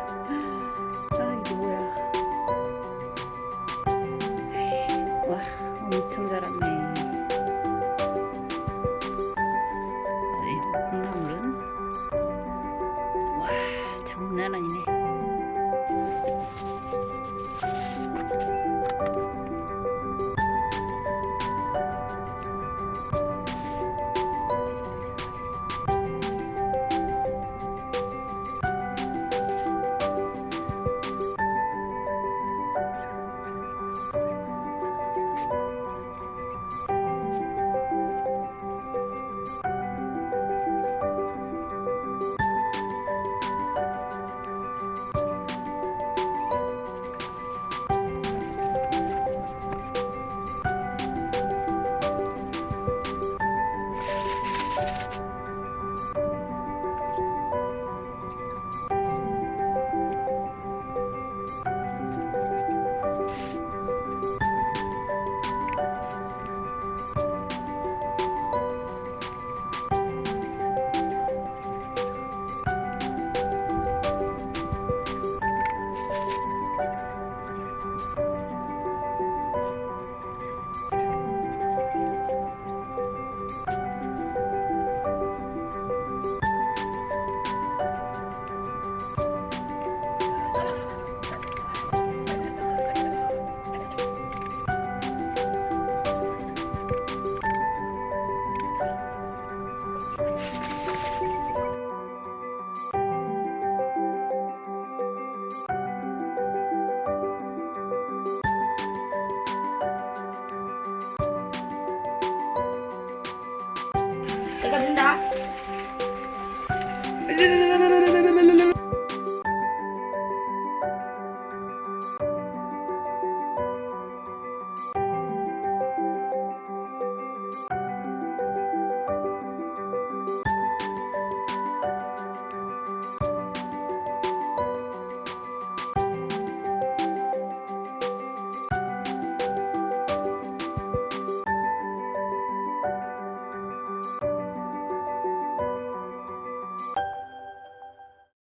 Ha ha ha. 一个真